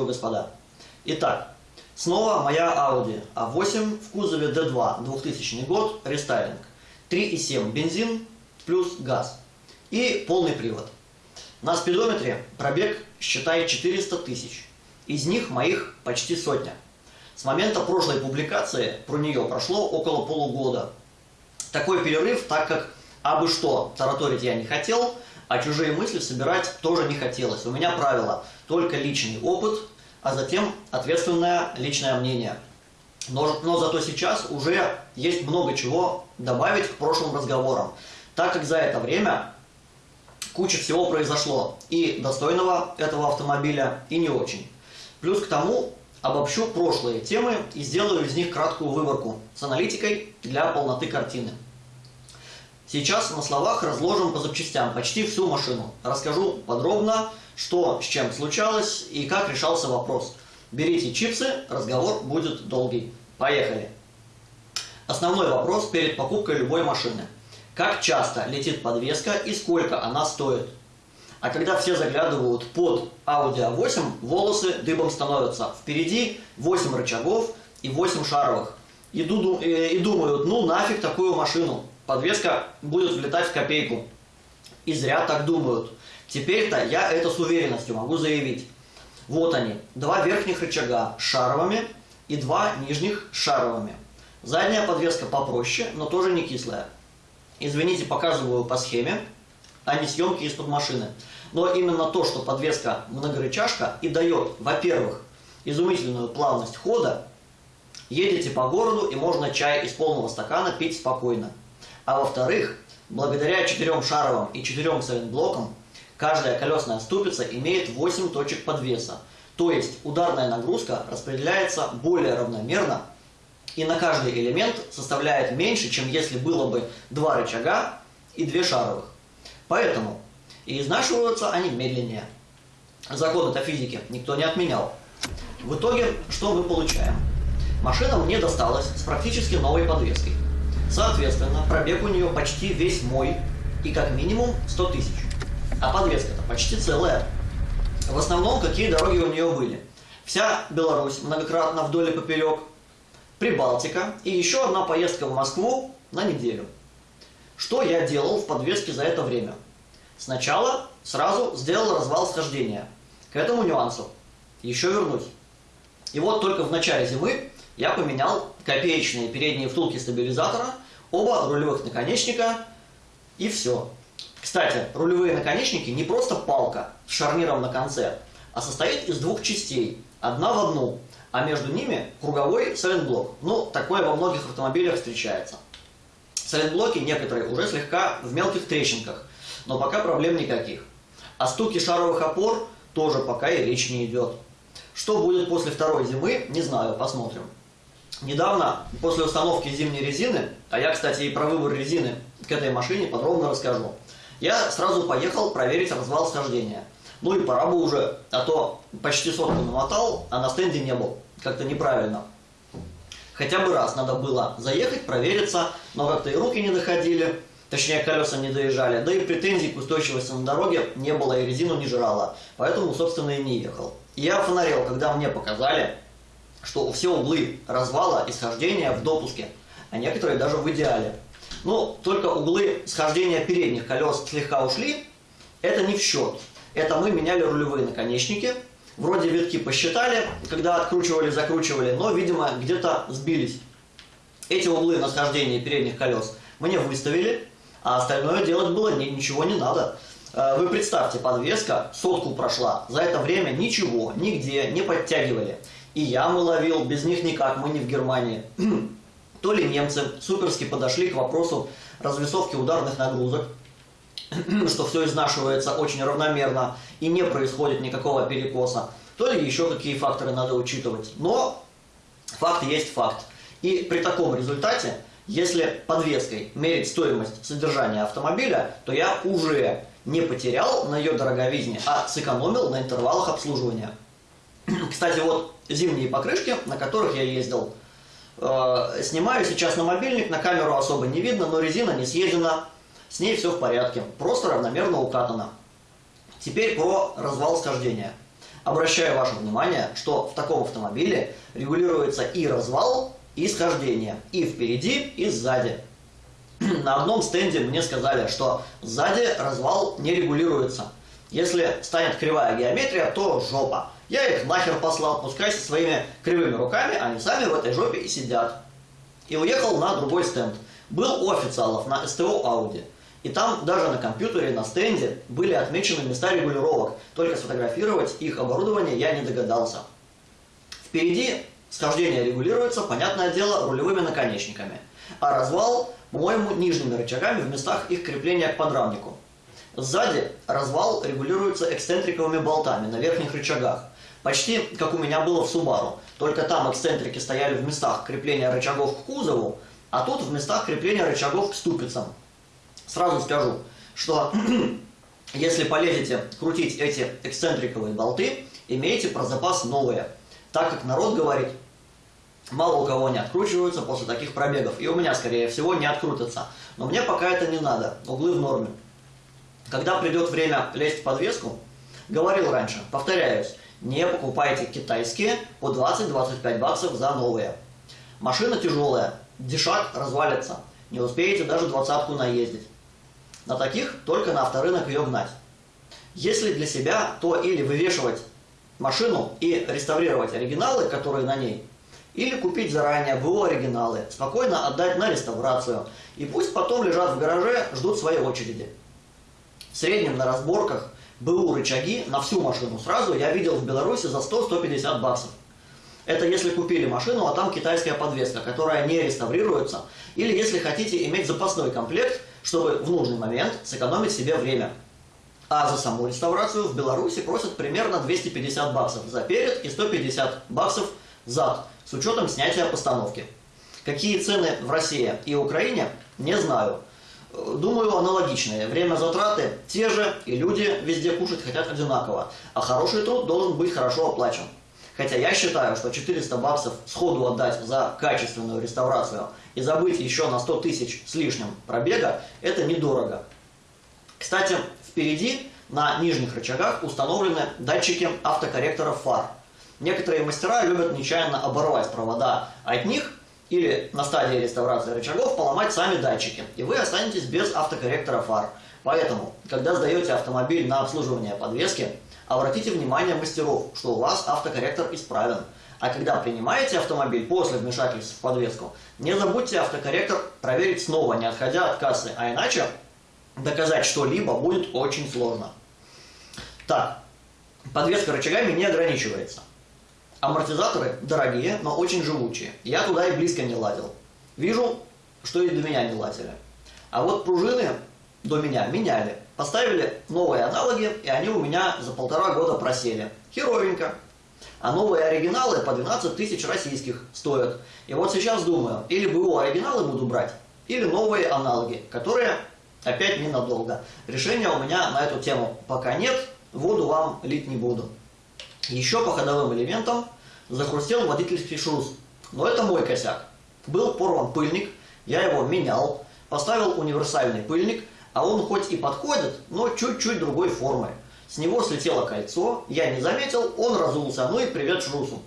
Приветствую, господа. Итак, снова моя Audi A8 в кузове D2, 2000 год, рестайлинг. 3,7 бензин плюс газ. И полный привод. На спидометре пробег, считай, 400 тысяч. Из них моих почти сотня. С момента прошлой публикации про нее прошло около полугода. Такой перерыв, так как абы что тараторить я не хотел, а чужие мысли собирать тоже не хотелось. У меня правило – только личный опыт, а затем ответственное личное мнение. Но, но зато сейчас уже есть много чего добавить к прошлым разговорам, так как за это время куча всего произошло, и достойного этого автомобиля, и не очень. Плюс к тому обобщу прошлые темы и сделаю из них краткую выборку с аналитикой для полноты картины. Сейчас на словах разложим по запчастям почти всю машину. Расскажу подробно, что с чем случалось и как решался вопрос. Берите чипсы, разговор будет долгий. Поехали! Основной вопрос перед покупкой любой машины. Как часто летит подвеска и сколько она стоит? А когда все заглядывают под Audi A8, волосы дыбом становятся. Впереди 8 рычагов и 8 шаровых. И, и думают, ну нафиг такую машину подвеска будет влетать в копейку. И зря так думают. Теперь-то я это с уверенностью могу заявить. Вот они, два верхних рычага шаровыми и два нижних шаровыми. Задняя подвеска попроще, но тоже не кислая. Извините, показываю по схеме, а не съемки из-под машины. Но именно то, что подвеска многорычажка и дает, во-первых, изумительную плавность хода, едете по городу и можно чай из полного стакана пить спокойно. А во-вторых, благодаря четырем шаровым и четырем сайлентблокам, каждая колесная ступица имеет 8 точек подвеса. То есть ударная нагрузка распределяется более равномерно и на каждый элемент составляет меньше, чем если было бы два рычага и две шаровых. Поэтому и изнашиваются они медленнее. Закон это физики никто не отменял. В итоге, что мы получаем? Машина мне досталась с практически новой подвеской. Соответственно, пробег у нее почти весь мой и как минимум 100 тысяч. А подвеска-то почти целая. В основном, какие дороги у нее были? Вся Беларусь, многократно вдоль и поперек, Прибалтика и еще одна поездка в Москву на неделю. Что я делал в подвеске за это время? Сначала сразу сделал развал схождения. К этому нюансу еще вернусь. И вот только в начале зимы я поменял копеечные передние втулки стабилизатора, оба рулевых наконечника и все. Кстати, рулевые наконечники не просто палка с шарниром на конце, а состоит из двух частей, одна в одну, а между ними круговой сайлентблок. Ну, такое во многих автомобилях встречается. Сайлентблоки некоторые уже слегка в мелких трещинках, но пока проблем никаких. О стуке шаровых опор тоже пока и речь не идет. Что будет после второй зимы, не знаю, посмотрим. Недавно, после установки зимней резины, а я, кстати, и про выбор резины к этой машине подробно расскажу, я сразу поехал проверить развал схождения. Ну и пора бы уже, а то почти сотку намотал, а на стенде не был. Как-то неправильно. Хотя бы раз надо было заехать, провериться, но как-то и руки не доходили, точнее колеса не доезжали, да и претензий к устойчивости на дороге не было и резину не жрала, поэтому, собственно, и не ехал. Я фонарел, когда мне показали, что все углы развала и схождения в допуске, а некоторые даже в идеале. Ну, только углы схождения передних колес слегка ушли, это не в счет. Это мы меняли рулевые наконечники, вроде витки посчитали, когда откручивали, закручивали, но, видимо, где-то сбились. Эти углы на схождении передних колес мне выставили, а остальное делать было ничего не надо. Э, вы представьте, подвеска сотку прошла, за это время ничего, нигде не подтягивали. И ямы ловил, без них никак, мы не в Германии. То ли немцы суперски подошли к вопросу развесовки ударных нагрузок, что все изнашивается очень равномерно и не происходит никакого перекоса, то ли еще какие факторы надо учитывать. Но факт есть факт. И при таком результате, если подвеской мерить стоимость содержания автомобиля, то я уже не потерял на ее дороговизне, а сэкономил на интервалах обслуживания. Кстати, вот зимние покрышки, на которых я ездил, снимаю сейчас на мобильник, на камеру особо не видно, но резина не съедена, с ней все в порядке, просто равномерно укатана. Теперь про развал схождения. Обращаю ваше внимание, что в таком автомобиле регулируется и развал, и схождение, и впереди, и сзади. На одном стенде мне сказали, что сзади развал не регулируется. Если станет кривая геометрия, то жопа. Я их нахер послал, пускай со своими кривыми руками, они сами в этой жопе и сидят. И уехал на другой стенд. Был у официалов на СТО Audi. И там даже на компьютере, на стенде были отмечены места регулировок. Только сфотографировать их оборудование я не догадался. Впереди схождение регулируется, понятное дело, рулевыми наконечниками. А развал, по-моему, нижними рычагами в местах их крепления к подрамнику. Сзади развал регулируется эксцентриковыми болтами на верхних рычагах. Почти как у меня было в Subaru. Только там эксцентрики стояли в местах крепления рычагов к кузову, а тут в местах крепления рычагов к ступицам. Сразу скажу, что если полезете крутить эти эксцентриковые болты, имейте про запас новые. Так как народ говорит, мало у кого не откручиваются после таких пробегов. И у меня, скорее всего, не открутятся. Но мне пока это не надо. Углы в норме. Когда придет время лезть в подвеску, говорил раньше, повторяюсь, не покупайте китайские по 20-25 баксов за новые. Машина тяжелая, дешак развалится. Не успеете даже двадцатку наездить. На таких только на авторынок ее гнать. Если для себя, то или вывешивать машину и реставрировать оригиналы, которые на ней, или купить заранее БУ оригиналы, спокойно отдать на реставрацию, и пусть потом лежат в гараже, ждут своей очереди. В среднем на разборках БУ рычаги на всю машину сразу я видел в Беларуси за 100-150 баксов. Это если купили машину, а там китайская подвеска, которая не реставрируется, или если хотите иметь запасной комплект, чтобы в нужный момент сэкономить себе время. А за саму реставрацию в Беларуси просят примерно 250 баксов за перед и 150 баксов зад, с учетом снятия постановки. Какие цены в России и Украине, не знаю. Думаю, аналогичные. Время затраты те же, и люди везде кушать хотят одинаково. А хороший труд должен быть хорошо оплачен. Хотя я считаю, что 400 баксов сходу отдать за качественную реставрацию и забыть еще на 100 тысяч с лишним пробега, это недорого. Кстати, впереди на нижних рычагах установлены датчики автокорректоров фар. Некоторые мастера любят нечаянно оборвать провода от них или на стадии реставрации рычагов поломать сами датчики, и вы останетесь без автокорректора фар. Поэтому, когда сдаете автомобиль на обслуживание подвески, обратите внимание мастеров, что у вас автокорректор исправен. А когда принимаете автомобиль после вмешательства в подвеску, не забудьте автокорректор проверить снова, не отходя от кассы, а иначе доказать что-либо будет очень сложно. Так, подвеска рычагами не ограничивается. Амортизаторы дорогие, но очень живучие. Я туда и близко не ладил. Вижу, что и до меня не ладили. А вот пружины до меня меняли. Поставили новые аналоги, и они у меня за полтора года просели. Херовенько. А новые оригиналы по 12 тысяч российских стоят. И вот сейчас думаю, или БУ оригиналы буду брать, или новые аналоги, которые опять ненадолго. Решения у меня на эту тему пока нет, воду вам лить не буду. Еще по ходовым элементам захрустел водительский шрус. Но это мой косяк. Был порван пыльник, я его менял, поставил универсальный пыльник, а он хоть и подходит, но чуть-чуть другой формы. С него слетело кольцо, я не заметил, он разулся, ну и привет шрусу.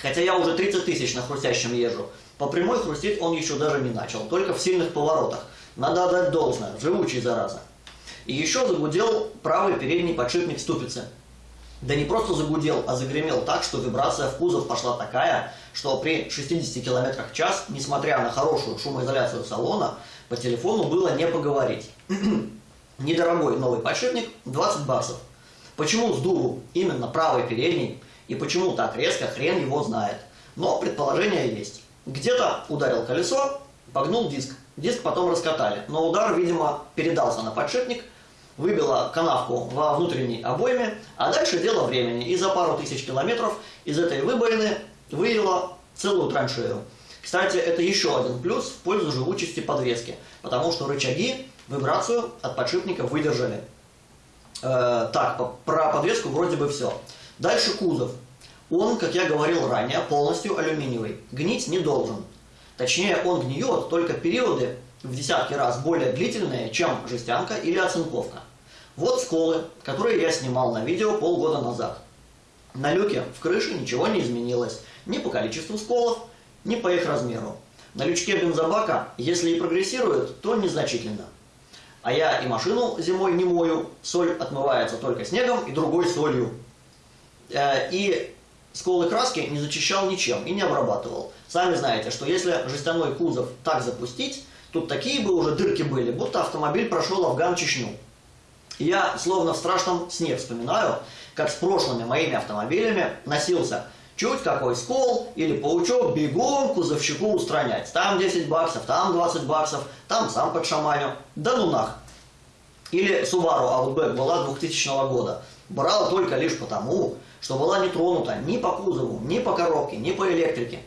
Хотя я уже 30 тысяч на хрустящем езжу. По прямой хрустеть он еще даже не начал, только в сильных поворотах. Надо отдать должное, живучий зараза. И еще загудел правый передний подшипник ступицы. Да не просто загудел, а загремел так, что вибрация в кузов пошла такая, что при 60 км в час, несмотря на хорошую шумоизоляцию салона, по телефону было не поговорить. Недорогой новый подшипник 20 баксов. Почему с дуру именно правый передний и почему так резко, хрен его знает. Но предположение есть. Где-то ударил колесо, погнул диск. Диск потом раскатали, но удар, видимо, передался на подшипник – выбила канавку во внутренней обойме, а дальше дело времени. И за пару тысяч километров из этой выбоины выявила целую траншею. Кстати, это еще один плюс в пользу живучести подвески, потому что рычаги вибрацию от подшипника выдержали. Э, так, про подвеску вроде бы все. Дальше кузов. Он, как я говорил ранее, полностью алюминиевый. Гнить не должен. Точнее, он гниет только периоды в десятки раз более длительные, чем жестянка или оцинковка. Вот сколы, которые я снимал на видео полгода назад. На люке в крыше ничего не изменилось. Ни по количеству сколов, ни по их размеру. На лючке бензобака, если и прогрессирует, то незначительно. А я и машину зимой не мою, соль отмывается только снегом и другой солью. Э, и сколы краски не зачищал ничем и не обрабатывал. Сами знаете, что если жестяной кузов так запустить, тут такие бы уже дырки были, будто автомобиль прошел Афган-Чечню. Я словно в страшном сне вспоминаю, как с прошлыми моими автомобилями носился чуть какой скол или паучок бегом кузовщику устранять. Там 10 баксов, там 20 баксов, там сам под шаманю. Да ну нах. Или Subaru Outback была 2000 года. Брала только лишь потому, что была не тронута ни по кузову, ни по коробке, ни по электрике.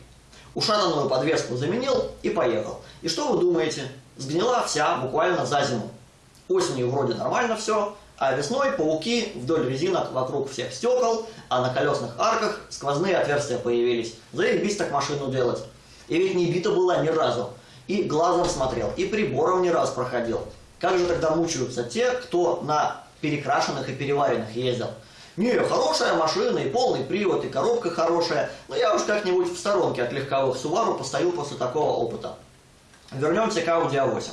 Ушананную подвеску заменил и поехал. И что вы думаете? Сгнила вся буквально за зиму. Осенью вроде нормально все, а весной пауки вдоль резинок вокруг всех стекол, а на колесных арках сквозные отверстия появились. Заебись так машину делать. И ведь не бита была ни разу. И глазом смотрел, и прибором не раз проходил. Как же тогда мучаются те, кто на перекрашенных и переваренных ездил? Не, хорошая машина, и полный привод, и коробка хорошая, но я уж как-нибудь в сторонке от легковых Subaru постою после такого опыта. Вернемся к Audi A8.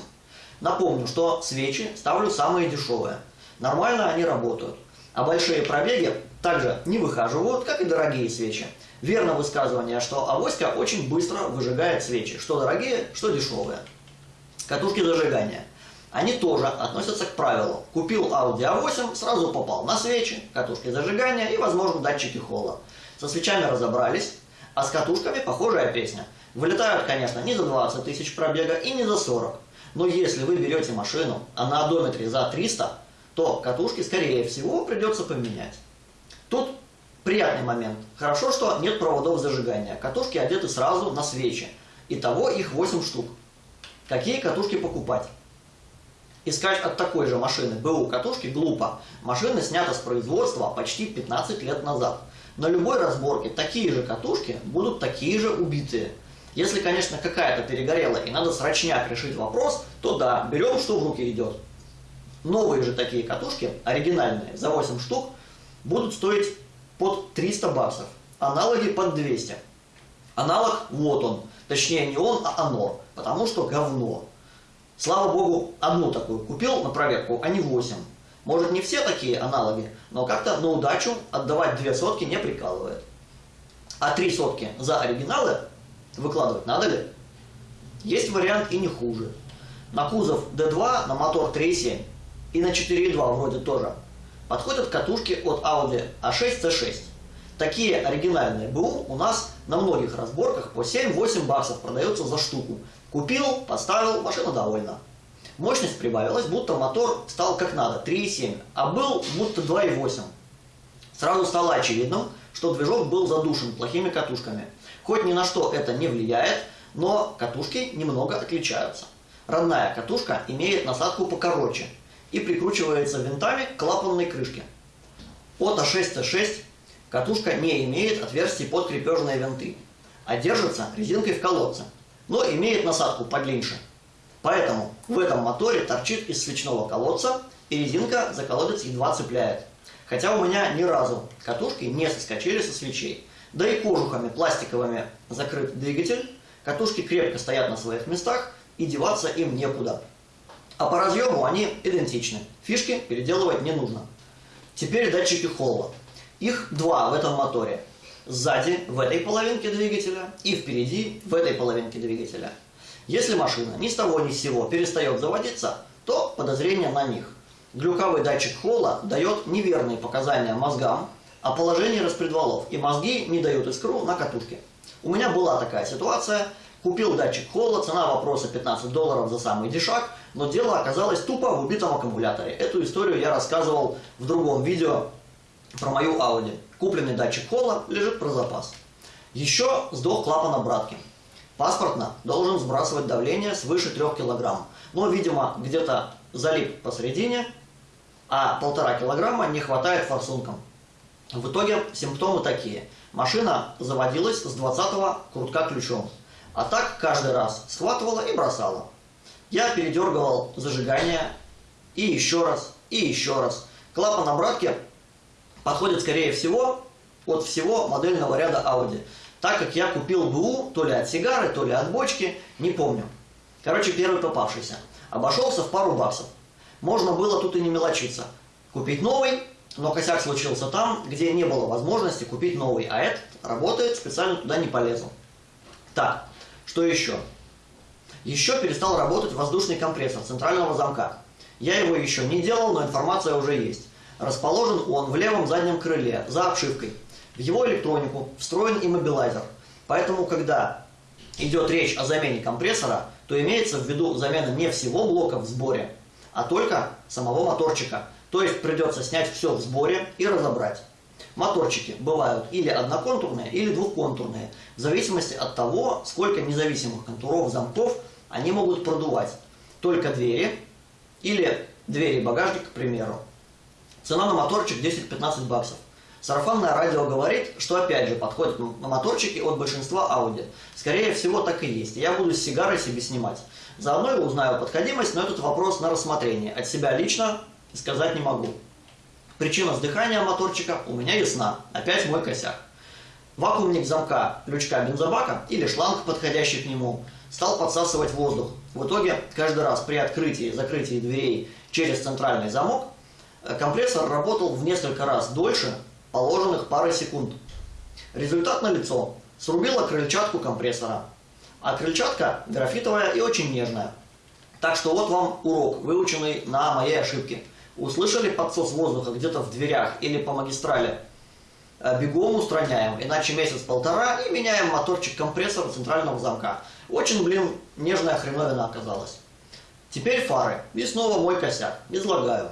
Напомню, что свечи ставлю самые дешевые. Нормально они работают. А большие пробеги также не выхаживают, как и дорогие свечи. Верно высказывание, что авоська очень быстро выжигает свечи, что дорогие, что дешевые. Катушки зажигания. Они тоже относятся к правилу. Купил Audi A8, сразу попал на свечи, катушки зажигания и, возможно, датчики холла. Со свечами разобрались, а с катушками похожая песня. Вылетают, конечно, не за 20 тысяч пробега и не за 40. Но если вы берете машину, а на одометре за 300, то катушки, скорее всего, придется поменять. Тут приятный момент. Хорошо, что нет проводов зажигания. Катушки одеты сразу на свечи. Итого их 8 штук. Какие катушки покупать? Искать от такой же машины БУ катушки глупо. Машина снята с производства почти 15 лет назад. На любой разборке такие же катушки будут такие же убитые. Если, конечно, какая-то перегорела и надо срочняк решить вопрос, то да, берем, что в руки идет. Новые же такие катушки, оригинальные, за 8 штук, будут стоить под 300 баксов. Аналоги под 200. Аналог вот он. Точнее не он, а оно. Потому что говно. Слава богу, одну такую купил на проверку, а не 8. Может не все такие аналоги, но как-то на удачу отдавать две сотки не прикалывает. А три сотки за оригиналы выкладывать надо ли? Есть вариант и не хуже. На кузов D2, на мотор 3.7 и на 4.2 вроде тоже. Подходят катушки от Audi A6 C6. Такие оригинальные БУ у нас на многих разборках по 7-8 баксов продаются за штуку. Купил, поставил, машина довольна. Мощность прибавилась, будто мотор стал как надо, 3.7, а был будто 2.8. Сразу стало очевидным, что движок был задушен плохими катушками. Хоть ни на что это не влияет, но катушки немного отличаются. Родная катушка имеет насадку покороче, и прикручивается винтами к клапанной крышке. От А6Т6 катушка не имеет отверстий под крепежные винты, а держится резинкой в колодце, но имеет насадку подлиннее. Поэтому в этом моторе торчит из свечного колодца, и резинка за колодец едва цепляет. Хотя у меня ни разу катушки не соскочили со свечей. Да и кожухами пластиковыми закрыт двигатель, катушки крепко стоят на своих местах, и деваться им некуда. А по разъему они идентичны. Фишки переделывать не нужно. Теперь датчики холла. Их два в этом моторе. Сзади, в этой половинке двигателя, и впереди, в этой половинке двигателя. Если машина ни с того ни с сего перестает заводиться, то подозрение на них. Глюковый датчик холла дает неверные показания мозгам о положении распредвалов, и мозги не дают искру на катушке. У меня была такая ситуация. Купил датчик холла, цена вопроса 15 долларов за самый дешак, но дело оказалось тупо в убитом аккумуляторе. Эту историю я рассказывал в другом видео про мою Audi. Купленный датчик холла лежит про запас. Еще сдох клапан обратки. Паспортно должен сбрасывать давление свыше 3 кг. Но, видимо, где-то залип посередине, а полтора килограмма не хватает форсункам. В итоге симптомы такие. Машина заводилась с 20 крутка ключом. А так каждый раз схватывала и бросала. Я передергивал зажигание и еще раз, и еще раз. Клапан обратки подходит, скорее всего, от всего модельного ряда Audi. Так как я купил БУ то ли от сигары, то ли от бочки, не помню. Короче, первый попавшийся. Обошелся в пару баксов. Можно было тут и не мелочиться. Купить новый, но косяк случился там, где не было возможности купить новый, а этот работает, специально туда не полезу. Так, что еще? Еще перестал работать воздушный компрессор центрального замка. Я его еще не делал, но информация уже есть. Расположен он в левом заднем крыле, за обшивкой. В его электронику встроен иммобилайзер. Поэтому, когда идет речь о замене компрессора, то имеется в виду замена не всего блока в сборе, а только самого моторчика. То есть придется снять все в сборе и разобрать. Моторчики бывают или одноконтурные, или двухконтурные, в зависимости от того, сколько независимых контуров замков они могут продувать. Только двери или двери багажника, к примеру. Цена на моторчик 10-15 баксов. Сарафанное радио говорит, что опять же подходят моторчики от большинства Audi. Скорее всего так и есть. Я буду с сигарой себе снимать. Заодно я узнаю подходимость, но этот вопрос на рассмотрение. От себя лично сказать не могу. Причина сдыхания моторчика у меня ясна. Опять мой косяк. Вакуумник замка лючка бензобака или шланг, подходящий к нему, стал подсасывать воздух. В итоге каждый раз при открытии и закрытии дверей через центральный замок э, компрессор работал в несколько раз дольше положенных пары секунд. Результат налицо. Срубила крыльчатку компрессора. А крыльчатка графитовая и очень нежная. Так что вот вам урок, выученный на моей ошибке. Услышали подсос воздуха где-то в дверях или по магистрали? Э, бегом устраняем, иначе месяц-полтора и меняем моторчик компрессора центрального замка. Очень, блин, нежная хреновина оказалась. Теперь фары. И снова мой косяк. Излагаю.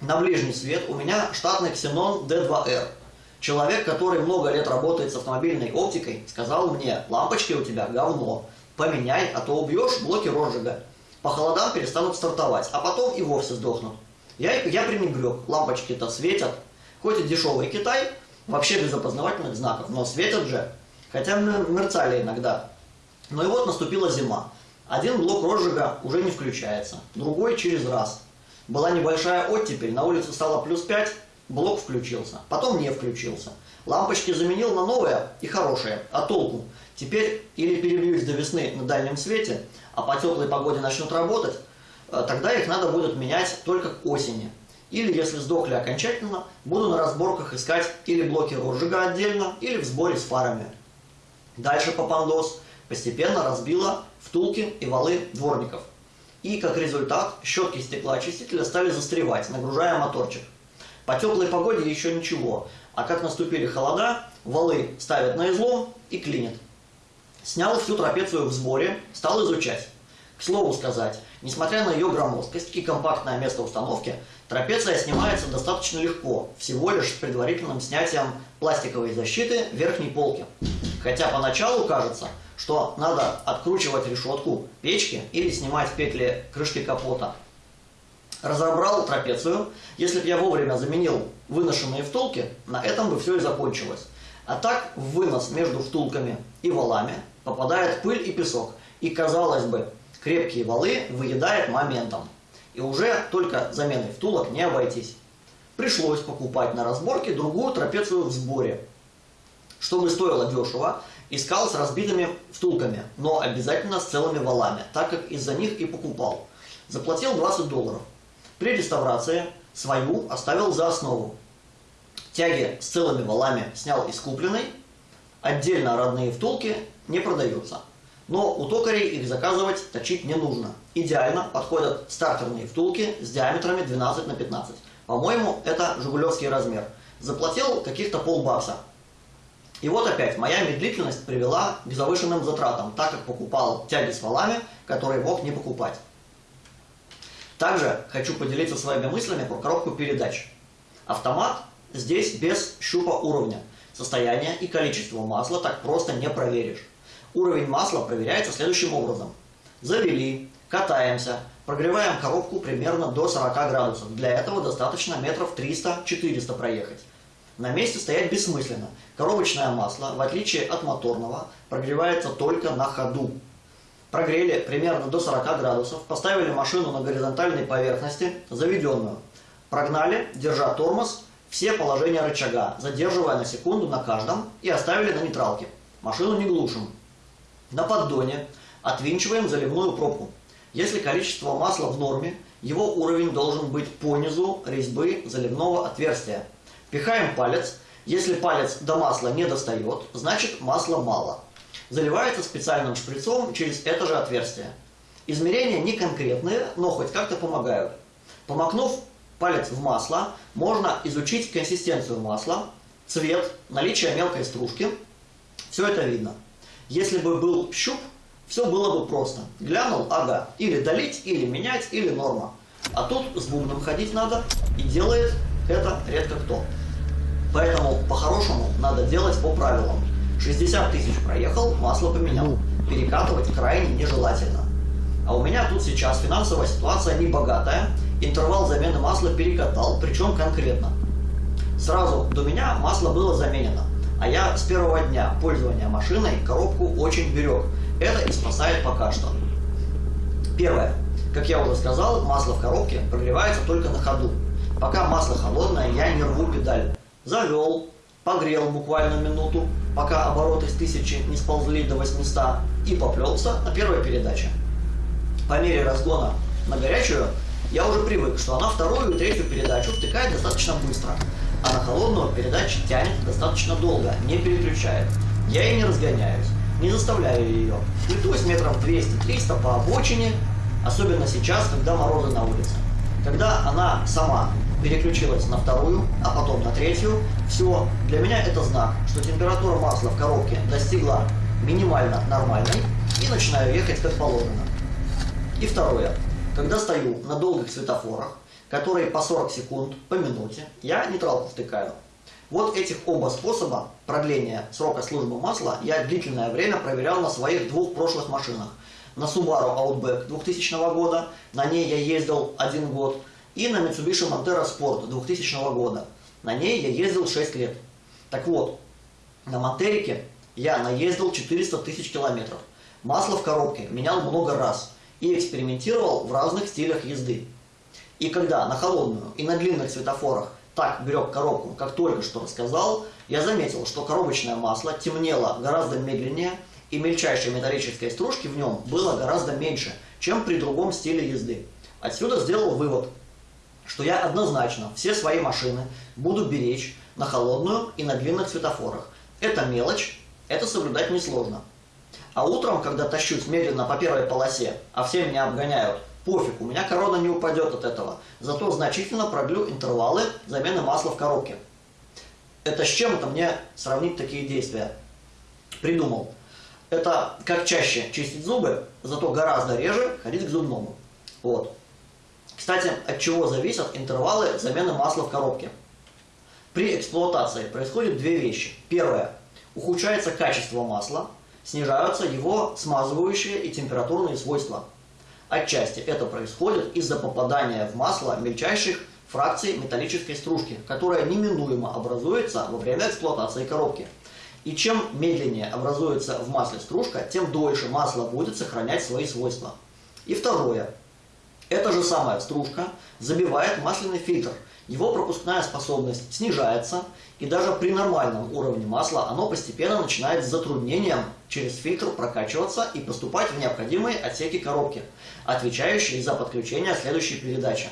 На ближний свет у меня штатный Xenon D2R. Человек, который много лет работает с автомобильной оптикой, сказал мне, лампочки у тебя говно, поменяй, а то убьешь блоки розжига. По холодам перестанут стартовать, а потом и вовсе сдохнут. Я, я пренебрег, лампочки-то светят, хоть и дешевый Китай, вообще без опознавательных знаков, но светят же, хотя мерцали иногда. Ну и вот наступила зима. Один блок розжига уже не включается, другой через раз. Была небольшая оттепель, на улице стало плюс 5, блок включился, потом не включился. Лампочки заменил на новые и хорошие, а толку? Теперь или перебьюсь до весны на дальнем свете, а по теплой погоде начнут работать, тогда их надо будет менять только к осени. Или, если сдохли окончательно, буду на разборках искать или блоки розжига отдельно, или в сборе с фарами. Дальше попандос постепенно разбила втулки и валы дворников. И как результат щетки стеклоочистителя стали застревать, нагружая моторчик. По теплой погоде еще ничего, а как наступили холода, валы ставят на излом и клинят. Снял всю трапецию в сборе, стал изучать. К слову сказать, несмотря на ее громоздкость и компактное место установки, трапеция снимается достаточно легко, всего лишь с предварительным снятием пластиковой защиты верхней полки. Хотя поначалу кажется, что надо откручивать решетку печки или снимать петли крышки капота. Разобрал трапецию. Если бы я вовремя заменил выношенные втулки, на этом бы все и закончилось. А так в вынос между втулками и валами попадает пыль и песок. И, казалось бы, крепкие валы выедает моментом. И уже только заменой втулок не обойтись. Пришлось покупать на разборке другую трапецию в сборе. Чтобы стоило дешево, искал с разбитыми втулками, но обязательно с целыми валами, так как из-за них и покупал. Заплатил 20 долларов. При реставрации свою оставил за основу. Тяги с целыми валами снял из купленной. Отдельно родные втулки не продаются. Но у токарей их заказывать, точить не нужно. Идеально подходят стартерные втулки с диаметрами 12 на 15. По-моему, это жигулевский размер. Заплатил каких-то полбакса. И вот опять моя медлительность привела к завышенным затратам, так как покупал тяги с валами, которые мог не покупать. Также хочу поделиться своими мыслями про коробку передач. Автомат здесь без щупа уровня. Состояние и количество масла так просто не проверишь. Уровень масла проверяется следующим образом. Завели, катаемся, прогреваем коробку примерно до 40 градусов. Для этого достаточно метров 300-400 проехать. На месте стоять бессмысленно. Коробочное масло, в отличие от моторного, прогревается только на ходу. Прогрели примерно до 40 градусов, поставили машину на горизонтальной поверхности, заведенную. Прогнали, держа тормоз все положения рычага, задерживая на секунду на каждом и оставили на нейтралке. Машину не глушим. На поддоне отвинчиваем заливную пробку. Если количество масла в норме, его уровень должен быть по низу резьбы заливного отверстия. Пихаем палец. Если палец до масла не достает, значит масла мало. Заливается специальным шприцом через это же отверстие. Измерения не конкретные, но хоть как-то помогают. Помакнув палец в масло, можно изучить консистенцию масла, цвет, наличие мелкой стружки. Все это видно. Если бы был щуп, все было бы просто. Глянул, ага, или долить, или менять, или норма. А тут с бубном ходить надо, и делает это редко кто. Поэтому по-хорошему надо делать по правилам. 60 тысяч проехал, масло поменял. Перекатывать крайне нежелательно. А у меня тут сейчас финансовая ситуация не богатая, интервал замены масла перекатал, причем конкретно. Сразу до меня масло было заменено, а я с первого дня пользования машиной коробку очень берег. Это и спасает пока что. Первое. Как я уже сказал, масло в коробке прогревается только на ходу. Пока масло холодное, я не рву педаль. Завел, погрел буквально минуту, пока обороты с 1000 не сползли до 800, и поплелся на первой передаче по мере разгона на горячую, я уже привык, что она вторую и третью передачу втыкает достаточно быстро, а на холодную передачу тянет достаточно долго, не переключает. Я и не разгоняюсь, не заставляю ее. Плетусь метров 200-300 по обочине, особенно сейчас, когда морозы на улице. Когда она сама переключилась на вторую, а потом на третью, все, для меня это знак, что температура масла в коробке достигла минимально нормальной и начинаю ехать как положено. И второе. Когда стою на долгих светофорах, которые по 40 секунд по минуте, я нейтралку втыкаю. Вот этих оба способа продления срока службы масла я длительное время проверял на своих двух прошлых машинах. На Subaru Outback 2000 года, на ней я ездил один год, и на Mitsubishi Montero Sport 2000 года. На ней я ездил 6 лет. Так вот, на Монтерике я наездил 400 тысяч километров. Масло в коробке менял много раз и экспериментировал в разных стилях езды. И когда на холодную и на длинных светофорах так берег коробку, как только что рассказал, я заметил, что коробочное масло темнело гораздо медленнее, и мельчайшей металлической стружки в нем было гораздо меньше, чем при другом стиле езды. Отсюда сделал вывод, что я однозначно все свои машины буду беречь на холодную и на длинных светофорах. Это мелочь, это соблюдать несложно. А утром, когда тащусь медленно по первой полосе, а все меня обгоняют, пофиг, у меня корона не упадет от этого. Зато значительно продлю интервалы замены масла в коробке. Это с чем это мне сравнить такие действия? Придумал. Это как чаще чистить зубы, зато гораздо реже ходить к зубному. Вот. Кстати, от чего зависят интервалы замены масла в коробке? При эксплуатации происходят две вещи. Первое. Ухудшается качество масла, снижаются его смазывающие и температурные свойства. Отчасти это происходит из-за попадания в масло мельчайших фракций металлической стружки, которая неминуемо образуется во время эксплуатации коробки. И чем медленнее образуется в масле стружка, тем дольше масло будет сохранять свои свойства. И второе. Эта же самая стружка забивает масляный фильтр. Его пропускная способность снижается, и даже при нормальном уровне масла оно постепенно начинает с затруднением через фильтр прокачиваться и поступать в необходимые отсеки коробки, отвечающие за подключение следующей передачи.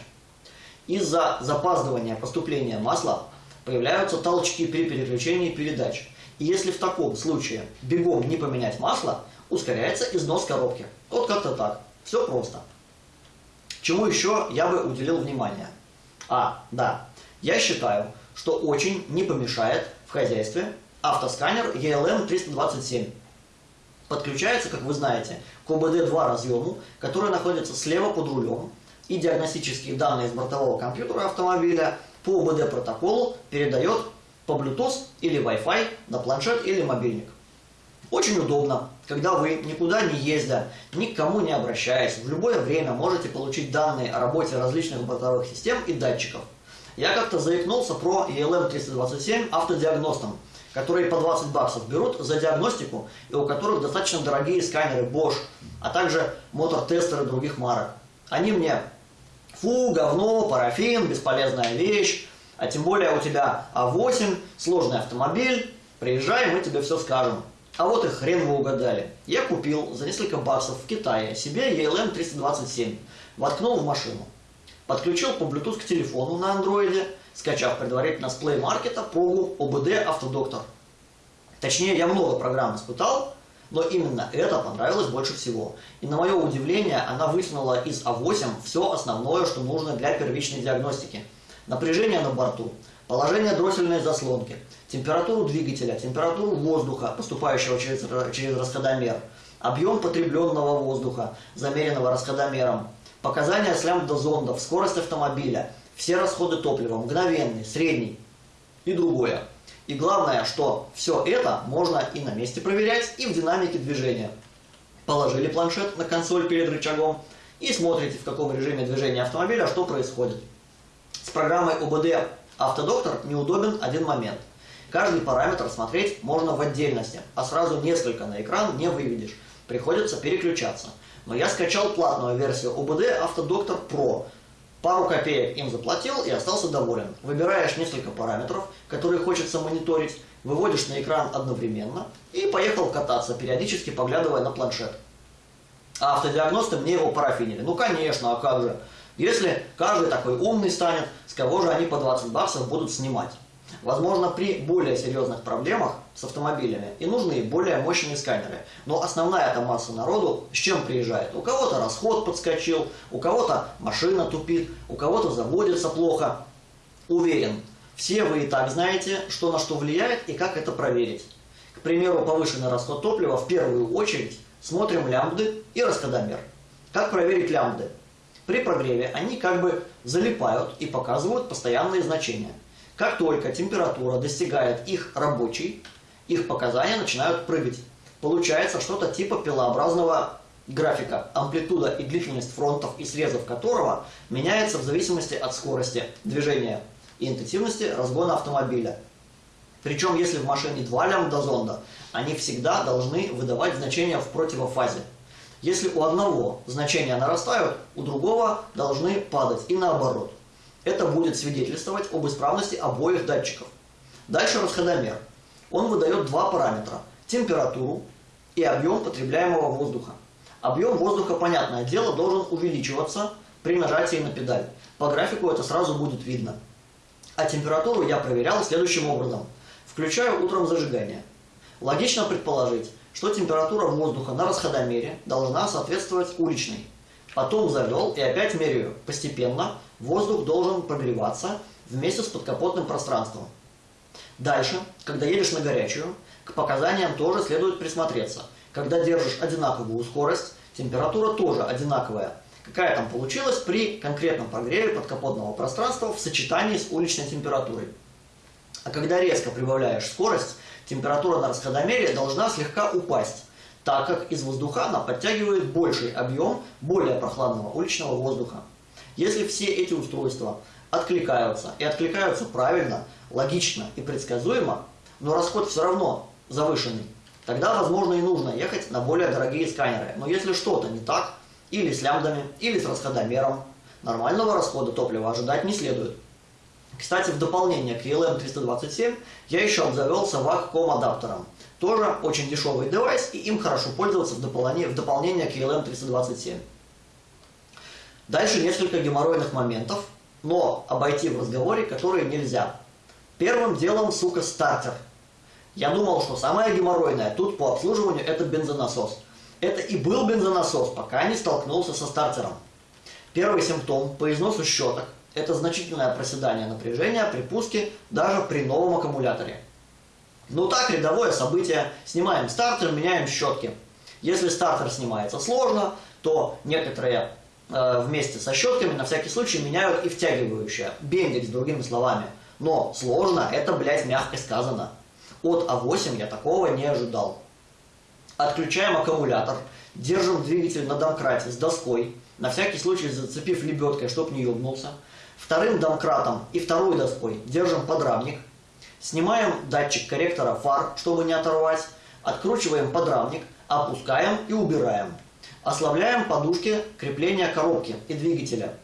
Из-за запаздывания поступления масла появляются толчки при переключении передач. И если в таком случае бегом не поменять масло, ускоряется износ коробки. Вот как-то так. Все просто. Чему еще я бы уделил внимание? А, да, я считаю, что очень не помешает в хозяйстве автосканер ELM327. Подключается, как вы знаете, к ОБД-2 разъему, который находится слева под рулем, и диагностические данные из бортового компьютера автомобиля по ОБД протоколу передает по Bluetooth или Wi-Fi на планшет или мобильник. Очень удобно, когда вы никуда не ездя, ни к кому не обращаясь, в любое время можете получить данные о работе различных бортовых систем и датчиков. Я как-то заикнулся про ELM327 автодиагностом, которые по 20 баксов берут за диагностику и у которых достаточно дорогие сканеры Bosch, а также мотор-тестеры других марок. Они мне, фу, говно, парафин, бесполезная вещь, А тем более у тебя А8, сложный автомобиль, приезжай, мы тебе все скажем. А вот и хрен вы угадали. Я купил за несколько баксов в Китае себе ELM 327, воткнул в машину. Подключил по Bluetooth к телефону на андроиде, скачав предварительно с Play Market прогу OBD Автодоктор. Точнее, я много программ испытал, но именно это понравилось больше всего. И на мое удивление, она вытянула из А8 все основное, что нужно для первичной диагностики. Напряжение на борту, положение дроссельной заслонки, температуру двигателя, температуру воздуха, поступающего через, через расходомер, объем потребленного воздуха, замеренного расходомером, показания с лямбда-зондов, скорость автомобиля, все расходы топлива, мгновенный, средний и другое. И главное, что все это можно и на месте проверять, и в динамике движения. Положили планшет на консоль перед рычагом и смотрите, в каком режиме движения автомобиля что происходит. С программой ОБД Автодоктор неудобен один момент. Каждый параметр смотреть можно в отдельности, а сразу несколько на экран не выведешь. Приходится переключаться. Но я скачал платную версию ОБД Автодоктор Pro. Пару копеек им заплатил и остался доволен. Выбираешь несколько параметров, которые хочется мониторить, выводишь на экран одновременно и поехал кататься, периодически поглядывая на планшет. А автодиагносты мне его парафинили. Ну конечно, а как же? Если каждый такой умный станет, с кого же они по 20 баксов будут снимать? Возможно, при более серьезных проблемах с автомобилями и нужны более мощные сканеры. Но основная эта масса народу с чем приезжает? У кого-то расход подскочил, у кого-то машина тупит, у кого-то заводится плохо. Уверен, все вы и так знаете, что на что влияет и как это проверить. К примеру, повышенный расход топлива в первую очередь смотрим лямбды и расходомер. Как проверить лямбды? При прогреве они как бы залипают и показывают постоянные значения. Как только температура достигает их рабочей, их показания начинают прыгать. Получается что-то типа пилообразного графика, амплитуда и длительность фронтов и срезов которого меняется в зависимости от скорости движения и интенсивности разгона автомобиля. Причем, если в машине два лямбда-зонда, они всегда должны выдавать значения в противофазе. Если у одного значения нарастают, у другого должны падать и наоборот. Это будет свидетельствовать об исправности обоих датчиков. Дальше расходомер. Он выдает два параметра – температуру и объем потребляемого воздуха. Объем воздуха, понятное дело, должен увеличиваться при нажатии на педаль. По графику это сразу будет видно. А температуру я проверял следующим образом. Включаю утром зажигание. Логично предположить, что температура воздуха на расходомере должна соответствовать уличной. Потом завел и опять меряю. Постепенно воздух должен прогреваться вместе с подкапотным пространством. Дальше, когда едешь на горячую, к показаниям тоже следует присмотреться. Когда держишь одинаковую скорость, температура тоже одинаковая. Какая там получилась при конкретном прогреве подкапотного пространства в сочетании с уличной температурой. А когда резко прибавляешь скорость, температура на расходомере должна слегка упасть, так как из воздуха она подтягивает больший объем более прохладного уличного воздуха. Если все эти устройства откликаются, и откликаются правильно, логично и предсказуемо, но расход все равно завышенный, тогда, возможно, и нужно ехать на более дорогие сканеры. Но если что-то не так, или с лямбдами, или с расходомером, нормального расхода топлива ожидать не следует. Кстати, в дополнение к ELM327 я еще обзавелся VAC.com адаптером. Тоже очень дешевый девайс, и им хорошо пользоваться в дополнение, в дополнение к ELM327. Дальше несколько геморройных моментов, но обойти в разговоре, которые нельзя. Первым делом, сука, стартер. Я думал, что самое геморройное тут по обслуживанию это бензонасос. Это и был бензонасос, пока не столкнулся со стартером. Первый симптом по износу щеток это значительное проседание напряжения при пуске даже при новом аккумуляторе. Ну так, рядовое событие. Снимаем стартер, меняем щетки. Если стартер снимается сложно, то некоторые э, вместе со щетками на всякий случай меняют и втягивающее. Бендикс, другими словами. Но сложно, это, блядь, мягко сказано. От А8 я такого не ожидал. Отключаем аккумулятор, держим двигатель на домкрате с доской, на всякий случай зацепив лебедкой, чтоб не ёбнулся. Вторым домкратом и второй доской держим подрамник. Снимаем датчик корректора фар, чтобы не оторвать. Откручиваем подрамник, опускаем и убираем. Ослабляем подушки крепления коробки и двигателя.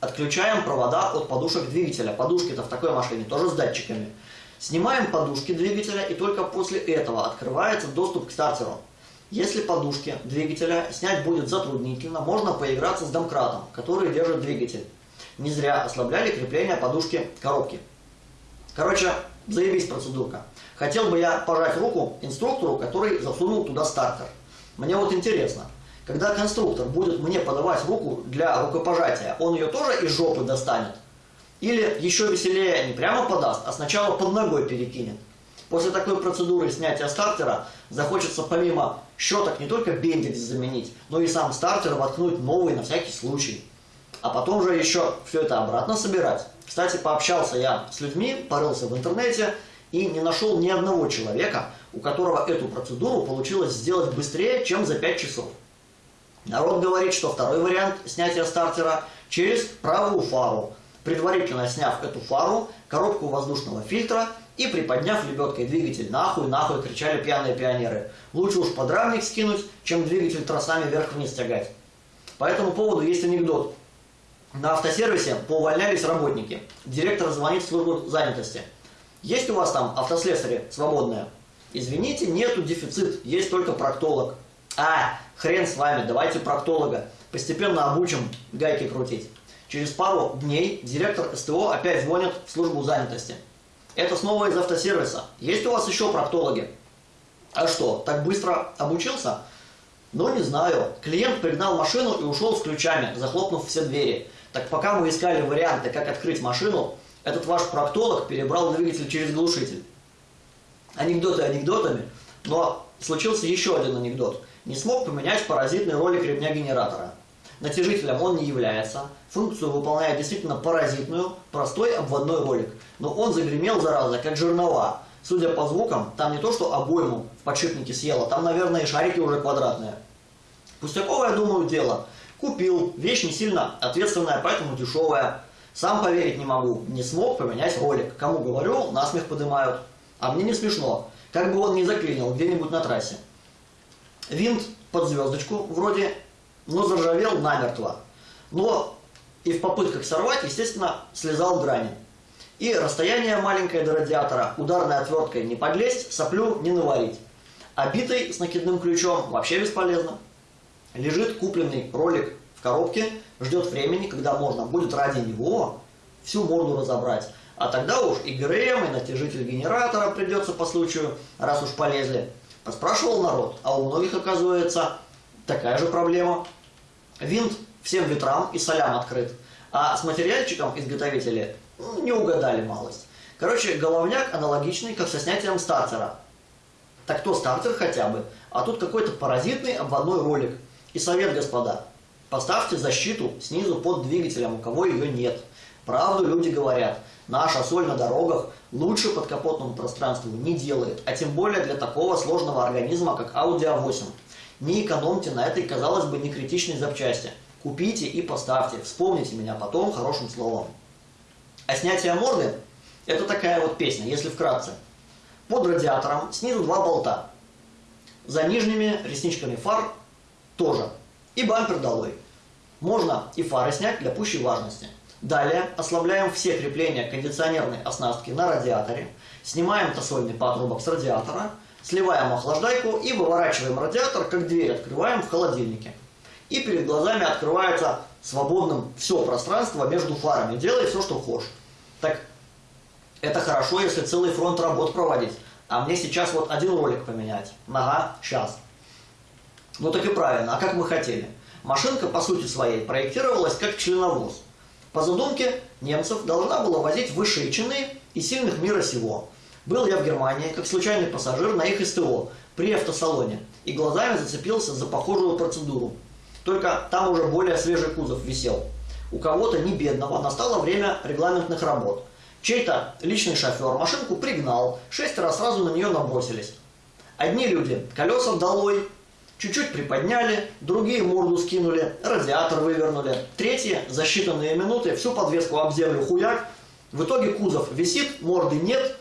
Отключаем провода от подушек двигателя. Подушки-то в такой машине тоже с датчиками. Снимаем подушки двигателя и только после этого открывается доступ к стартеру. Если подушки двигателя снять будет затруднительно, можно поиграться с домкратом, который держит двигатель. Не зря ослабляли крепление подушки коробки. Короче, заебись процедурка. Хотел бы я пожать руку инструктору, который засунул туда стартер. Мне вот интересно, когда конструктор будет мне подавать руку для рукопожатия, он ее тоже из жопы достанет? Или еще веселее не прямо подаст, а сначала под ногой перекинет? После такой процедуры снятия стартера захочется помимо щеток не только бендикс заменить, но и сам стартер воткнуть новый на всякий случай. А потом же еще все это обратно собирать. Кстати, пообщался я с людьми, порылся в интернете и не нашел ни одного человека, у которого эту процедуру получилось сделать быстрее, чем за 5 часов. Народ говорит, что второй вариант снятия стартера через правую фару, предварительно сняв эту фару, коробку воздушного фильтра и приподняв лебедкой двигатель нахуй, нахуй, кричали пьяные пионеры. Лучше уж подрамник скинуть, чем двигатель тросами вверх-вниз тягать. По этому поводу есть анекдот. На автосервисе поувольнялись работники. Директор звонит в службу занятости. Есть у вас там автослесари свободные? Извините, нету дефицит, есть только проктолог. А, хрен с вами, давайте проктолога. Постепенно обучим гайки крутить. Через пару дней директор СТО опять звонит в службу занятости. Это снова из автосервиса. Есть у вас еще проктологи? А что, так быстро обучился? Ну, не знаю. Клиент пригнал машину и ушел с ключами, захлопнув все двери. Так пока мы искали варианты, как открыть машину, этот ваш проктолог перебрал двигатель через глушитель. Анекдоты анекдотами, но случился еще один анекдот. Не смог поменять паразитный ролик ремня генератора. Натяжителем он не является, функцию выполняет действительно паразитную, простой обводной ролик. Но он загремел, зараза, как жернова. Судя по звукам, там не то что обойму в подшипнике съело, там, наверное, и шарики уже квадратные. Пустяковое, думаю, дело. Купил, вещь не сильно ответственная, поэтому дешевая. Сам поверить не могу, не смог поменять ролик. Кому говорю, насмех поднимают. А мне не смешно, как бы он не заклинил где-нибудь на трассе. Винт под звездочку вроде но заржавел намертво. Но и в попытках сорвать, естественно, слезал грани. И расстояние маленькое до радиатора, ударной отверткой не подлезть, соплю не наварить. А битый с накидным ключом вообще бесполезно. Лежит купленный ролик в коробке, ждет времени, когда можно будет ради него всю морду разобрать. А тогда уж и ГРМ, и натяжитель генератора придется по случаю, раз уж полезли. Поспрашивал народ, а у многих, оказывается, такая же проблема. Винт всем ветрам и солям открыт. А с материальчиком изготовители ну, не угадали малость. Короче, головняк аналогичный, как со снятием стартера. Так то стартер хотя бы, а тут какой-то паразитный обводной ролик. И совет, господа, поставьте защиту снизу под двигателем, у кого ее нет. Правду люди говорят, наша соль на дорогах лучше подкапотному пространству не делает, а тем более для такого сложного организма, как Audi A8. Не экономьте на этой, казалось бы, не критичной запчасти. Купите и поставьте. Вспомните меня потом хорошим словом. А снятие морды – это такая вот песня, если вкратце. Под радиатором снизу два болта. За нижними ресничками фар тоже. И бампер долой. Можно и фары снять для пущей важности. Далее ослабляем все крепления кондиционерной оснастки на радиаторе, снимаем тосольный патрубок с радиатора – Сливаем охлаждайку и выворачиваем радиатор, как дверь открываем в холодильнике. И перед глазами открывается свободным все пространство между фарами. Делай все, что хочешь. Так, это хорошо, если целый фронт работ проводить. А мне сейчас вот один ролик поменять. Ага, сейчас. Ну так и правильно, а как мы хотели. Машинка, по сути своей, проектировалась как членовоз. По задумке немцев должна была возить высшие чины и сильных мира сего. Был я в Германии, как случайный пассажир на их СТО при автосалоне, и глазами зацепился за похожую процедуру. Только там уже более свежий кузов висел. У кого-то не бедного настало время регламентных работ. Чей-то личный шофер машинку пригнал, шестеро сразу на нее набросились. Одни люди колеса долой, чуть-чуть приподняли, другие морду скинули, радиатор вывернули, третьи за считанные минуты всю подвеску об землю хуяк. В итоге кузов висит, морды нет,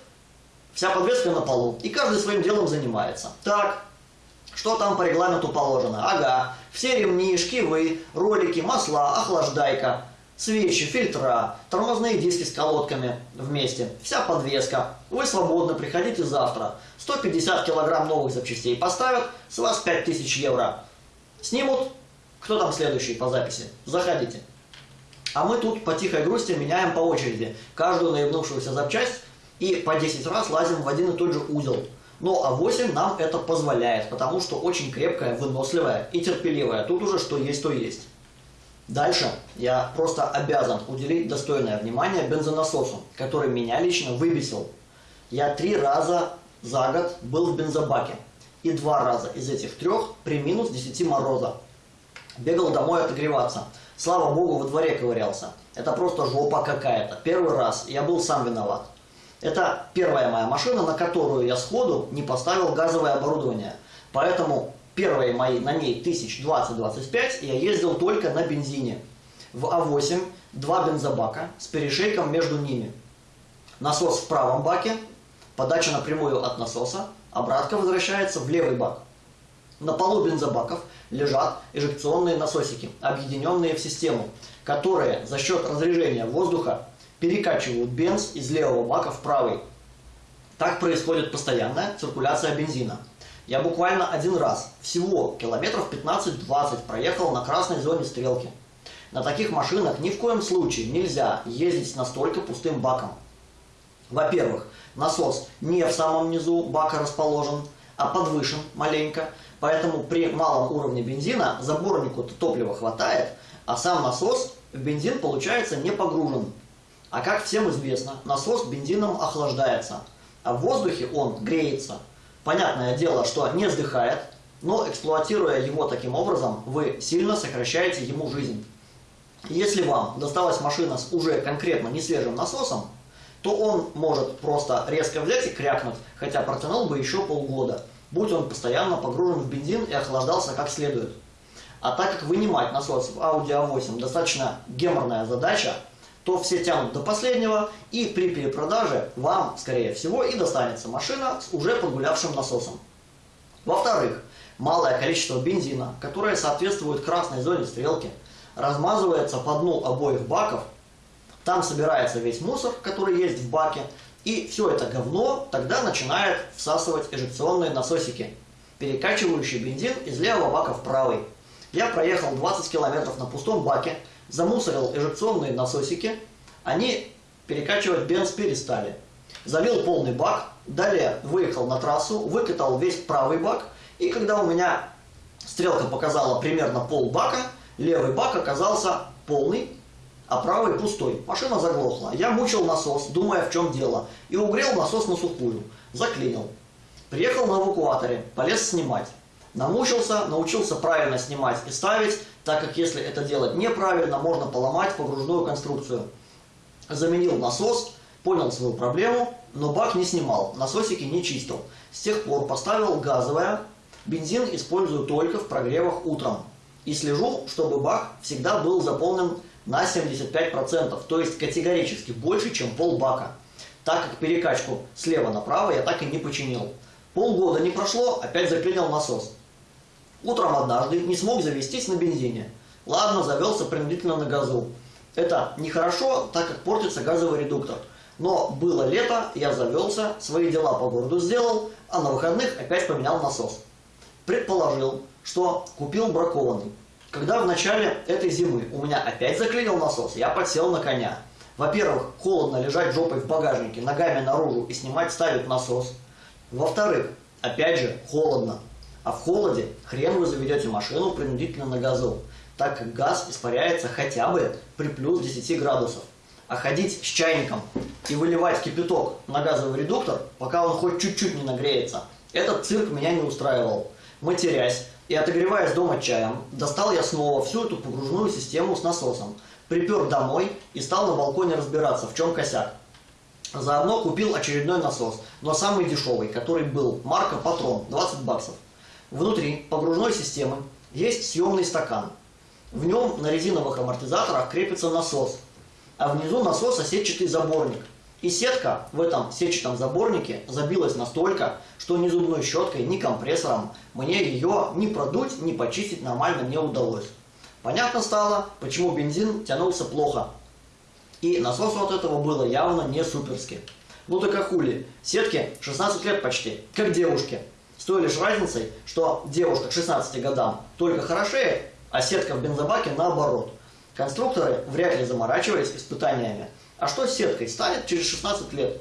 Вся подвеска на полу, и каждый своим делом занимается. Так, что там по регламенту положено? Ага, все ремни, шкивы, ролики, масла, охлаждайка. Свечи, фильтра, тормозные диски с колодками вместе, вся подвеска. Вы свободны, приходите завтра. 150 килограмм новых запчастей поставят, с вас 5000 евро. Снимут, кто там следующий по записи? Заходите. А мы тут по тихой грусти меняем по очереди каждую наебнувшуюся запчасть и по 10 раз лазим в один и тот же узел. Но А8 нам это позволяет, потому что очень крепкая, выносливая и терпеливая. Тут уже что есть, то есть. Дальше я просто обязан уделить достойное внимание бензонасосу, который меня лично выбесил. Я три раза за год был в бензобаке. И два раза из этих трех при минус 10 мороза. Бегал домой отогреваться. Слава богу, во дворе ковырялся. Это просто жопа какая-то. Первый раз. Я был сам виноват. Это первая моя машина, на которую я сходу не поставил газовое оборудование. Поэтому первые мои на ней 1020-25 я ездил только на бензине. В А8 два бензобака с перешейком между ними. Насос в правом баке, подача напрямую от насоса, обратка возвращается в левый бак. На полу бензобаков лежат эжекционные насосики, объединенные в систему, которые за счет разрежения воздуха перекачивают бенз из левого бака в правый. Так происходит постоянная циркуляция бензина. Я буквально один раз, всего километров 15-20 проехал на красной зоне стрелки. На таких машинах ни в коем случае нельзя ездить с настолько пустым баком. Во-первых, насос не в самом низу бака расположен, а подвышен маленько, поэтому при малом уровне бензина заборнику-то топлива хватает, а сам насос в бензин получается не погружен. А как всем известно, насос бензином охлаждается, а в воздухе он греется – Понятное дело, что не сдыхает, но эксплуатируя его таким образом, вы сильно сокращаете ему жизнь. Если вам досталась машина с уже конкретно не свежим насосом, то он может просто резко взять и крякнуть, хотя протянул бы еще полгода, будь он постоянно погружен в бензин и охлаждался как следует. А так как вынимать насос в Audi A8 достаточно геморная задача, то все тянут до последнего, и при перепродаже вам, скорее всего, и достанется машина с уже подгулявшим насосом. Во-вторых, малое количество бензина, которое соответствует красной зоне стрелки, размазывается по дну обоих баков, там собирается весь мусор, который есть в баке, и все это говно тогда начинает всасывать эжекционные насосики, перекачивающие бензин из левого бака в правый. Я проехал 20 километров на пустом баке, замусорил эжекционные насосики, они перекачивать бенз перестали. Залил полный бак, далее выехал на трассу, выкатал весь правый бак, и когда у меня стрелка показала примерно пол бака, левый бак оказался полный, а правый пустой. Машина заглохла. Я мучил насос, думая, в чем дело, и угрел насос на сухую. Заклинил. Приехал на эвакуаторе, полез снимать. Намучился, научился правильно снимать и ставить, так как если это делать неправильно, можно поломать погружную конструкцию. Заменил насос, понял свою проблему, но бак не снимал, насосики не чистил. С тех пор поставил газовое, бензин использую только в прогревах утром. И слежу, чтобы бак всегда был заполнен на 75%, то есть категорически больше, чем пол бака. Так как перекачку слева направо я так и не починил. Полгода не прошло, опять заклинил насос. Утром однажды не смог завестись на бензине. Ладно, завелся принудительно на газу. Это нехорошо, так как портится газовый редуктор. Но было лето, я завелся, свои дела по городу сделал, а на выходных опять поменял насос. Предположил, что купил бракованный. Когда в начале этой зимы у меня опять заклинил насос, я подсел на коня. Во-первых, холодно лежать жопой в багажнике, ногами наружу и снимать ставить насос. Во-вторых, опять же, холодно. А в холоде хрен вы заведете машину принудительно на газу, так как газ испаряется хотя бы при плюс 10 градусов. А ходить с чайником и выливать кипяток на газовый редуктор, пока он хоть чуть-чуть не нагреется, этот цирк меня не устраивал. Матерясь и отогреваясь дома чаем, достал я снова всю эту погружную систему с насосом, припер домой и стал на балконе разбираться, в чем косяк. Заодно купил очередной насос, но самый дешевый, который был, марка Патрон, 20 баксов. Внутри погружной системы есть съемный стакан. В нем на резиновых амортизаторах крепится насос, а внизу насоса сетчатый заборник. И сетка в этом сетчатом заборнике забилась настолько, что ни зубной щеткой, ни компрессором мне ее ни продуть, ни почистить нормально не удалось. Понятно стало, почему бензин тянулся плохо. И насосу от этого было явно не суперски. Ну так а хули, сетки 16 лет почти, как девушки. Той лишь разницей, что девушка к 16 годам только хорошеет, а сетка в бензобаке наоборот. Конструкторы вряд ли заморачивались испытаниями. А что с сеткой станет через 16 лет?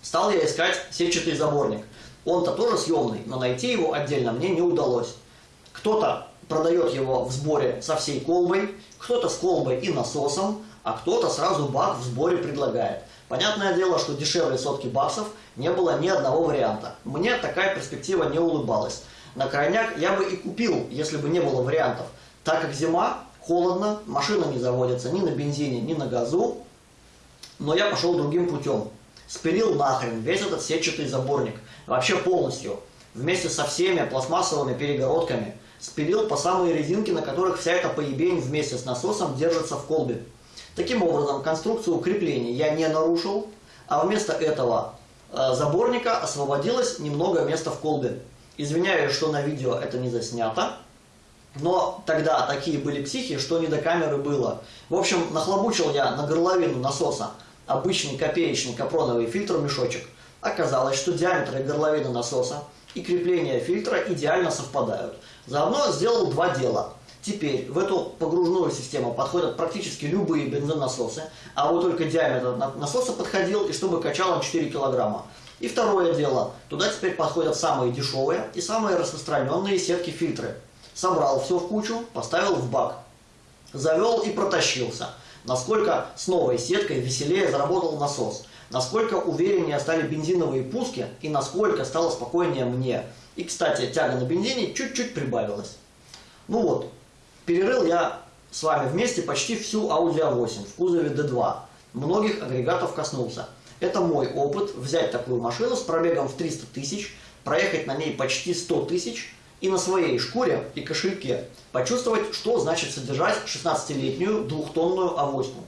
Стал я искать сетчатый заборник. Он-то тоже съемный, но найти его отдельно мне не удалось. Кто-то продает его в сборе со всей колбой, кто-то с колбой и насосом, а кто-то сразу бак в сборе предлагает. Понятное дело, что дешевле сотки баксов не было ни одного варианта. Мне такая перспектива не улыбалась. На крайняк я бы и купил, если бы не было вариантов. Так как зима, холодно, машина не заводится ни на бензине, ни на газу. Но я пошел другим путем. Спилил нахрен весь этот сетчатый заборник. Вообще полностью. Вместе со всеми пластмассовыми перегородками. Спилил по самые резинки, на которых вся эта поебень вместе с насосом держится в колбе. Таким образом, конструкцию креплений я не нарушил, а вместо этого э, заборника освободилось немного места в колбе. Извиняюсь, что на видео это не заснято, но тогда такие были психи, что не до камеры было. В общем, нахлобучил я на горловину насоса обычный копеечный капроновый фильтр-мешочек. Оказалось, что диаметры горловины насоса и крепление фильтра идеально совпадают. Заодно сделал два дела – Теперь в эту погружную систему подходят практически любые бензонасосы, а вот только диаметр насоса подходил, и чтобы качал он 4 килограмма. И второе дело, туда теперь подходят самые дешевые и самые распространенные сетки-фильтры. Собрал все в кучу, поставил в бак. Завел и протащился. Насколько с новой сеткой веселее заработал насос. Насколько увереннее стали бензиновые пуски и насколько стало спокойнее мне. И, кстати, тяга на бензине чуть-чуть прибавилась. Ну вот, Перерыл я с вами вместе почти всю Audi A8 в кузове D2. Многих агрегатов коснулся. Это мой опыт взять такую машину с пробегом в 300 тысяч, проехать на ней почти 100 тысяч и на своей шкуре и кошельке почувствовать, что значит содержать 16-летнюю двухтонную авоську.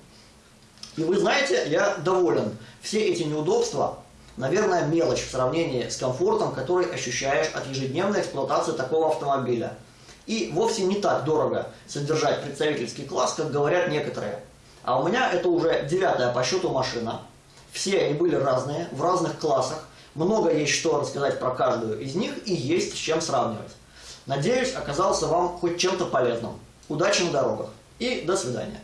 И вы знаете, я доволен. Все эти неудобства, наверное, мелочь в сравнении с комфортом, который ощущаешь от ежедневной эксплуатации такого автомобиля. И вовсе не так дорого содержать представительский класс, как говорят некоторые. А у меня это уже девятая по счету машина. Все они были разные, в разных классах. Много есть что рассказать про каждую из них и есть с чем сравнивать. Надеюсь, оказался вам хоть чем-то полезным. Удачи на дорогах и до свидания.